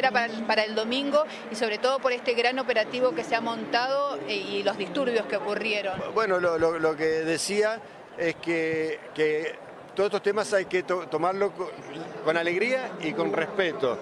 Para, para, el domingo y sobre todo por este gran operativo que se ha montado eh, y los disturbios que ocurrieron. Bueno, lo, lo, que decía es que, que, todos estos temas hay que to tomarlo con, alegría y con respeto.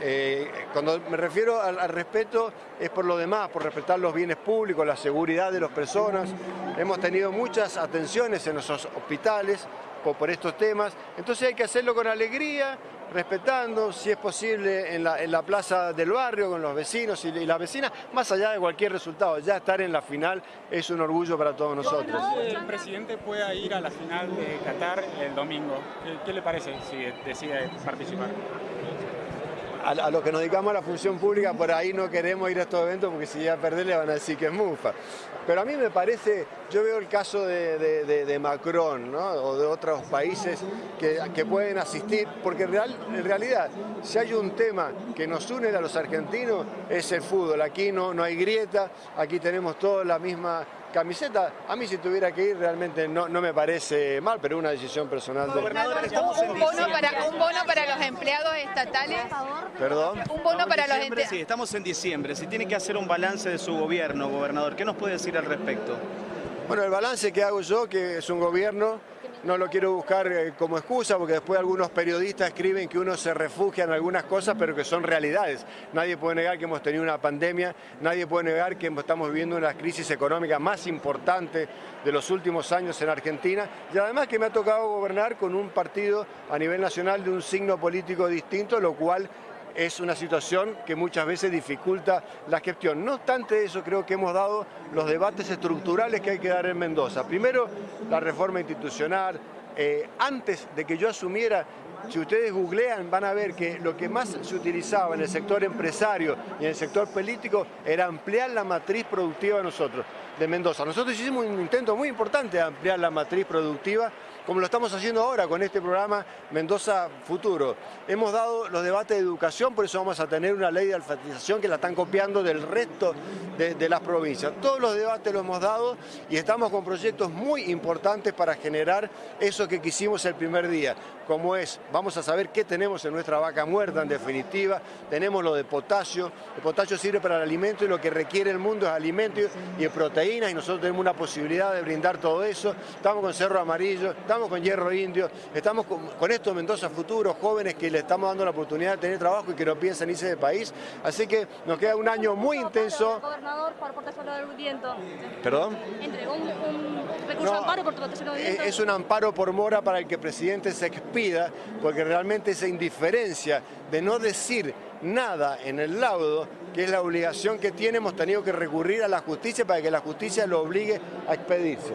Eh, cuando me refiero al, al, respeto es por lo demás, por respetar los bienes públicos, la seguridad de las personas. Hemos tenido muchas atenciones en nuestros hospitales por, por estos temas, entonces hay que hacerlo con alegría, respetando, si es posible, en la, en la plaza del barrio, con los vecinos y, y las vecinas, más allá de cualquier resultado. Ya estar en la final es un orgullo para todos nosotros. El presidente pueda ir a la final de Qatar el domingo. ¿Qué, qué le parece si decide participar? A, los que nos dedicamos a la función pública, por ahí no queremos ir a estos eventos porque si ya perder le van a decir que es mufa. Pero a mí me parece, yo veo el caso de, de, de, Macron ¿no? o de otros países que, que pueden asistir, porque en realidad, si hay un tema que nos une a los argentinos, es el fútbol. Aquí no, no hay grieta, aquí tenemos todos la misma camiseta, a mí si tuviera que ir realmente no, no me parece mal, pero es una decisión personal. De... Un, bono para, un bono para los empleados estatales. ¿Perdón? Un bono para los empleados. Sí, estamos en diciembre. Si tiene que hacer un balance de su gobierno, gobernador, ¿qué nos puede decir al respecto? Bueno, el balance que hago yo, que es un gobierno, no lo quiero buscar eh, como excusa, porque después algunos periodistas escriben que uno se refugia en algunas cosas, pero que son realidades. Nadie puede negar que hemos tenido una pandemia, nadie puede negar que estamos viviendo una crisis económica más importante de los últimos años en Argentina, y además que me ha tocado gobernar con un partido a nivel nacional de un signo político distinto, lo cual es una situación que muchas veces dificulta la gestión. No obstante eso, creo que hemos dado los debates estructurales que hay que dar en Mendoza. Primero, la reforma institucional. Eh, antes de que yo asumiera, si ustedes googlean van a ver que lo que más se utilizaba en el sector empresario y en el sector político era ampliar la matriz productiva de nosotros, de Mendoza. Nosotros hicimos un intento muy importante de ampliar la matriz productiva, como lo estamos haciendo ahora con este programa Mendoza Futuro. Hemos dado los debates de educación, por eso vamos a tener una ley de alfabetización que la están copiando del resto de, de las provincias. Todos los debates los hemos dado y estamos con proyectos muy importantes para generar eso que quisimos el primer día, como es, vamos a saber qué tenemos en nuestra vaca muerta en definitiva, tenemos lo de potasio, el potasio sirve para el alimento y lo que requiere el mundo es alimento y proteínas y nosotros tenemos una posibilidad de brindar todo eso, estamos con cerro amarillo, estamos con hierro indio, estamos con, con estos Mendoza futuros, jóvenes que le estamos dando la oportunidad de tener trabajo y que no piensan irse del país, así que nos queda un año muy intenso. Gobernador, por protección del viento. ¿Perdón? Entregó un, un recurso no, amparo por protección del viento. Es un amparo por mora para el que el presidente se expida, porque realmente esa indiferencia de no decir nada en el laudo, que es la obligación que tiene, hemos tenido que recurrir a la justicia para que la justicia lo obligue a expedirse.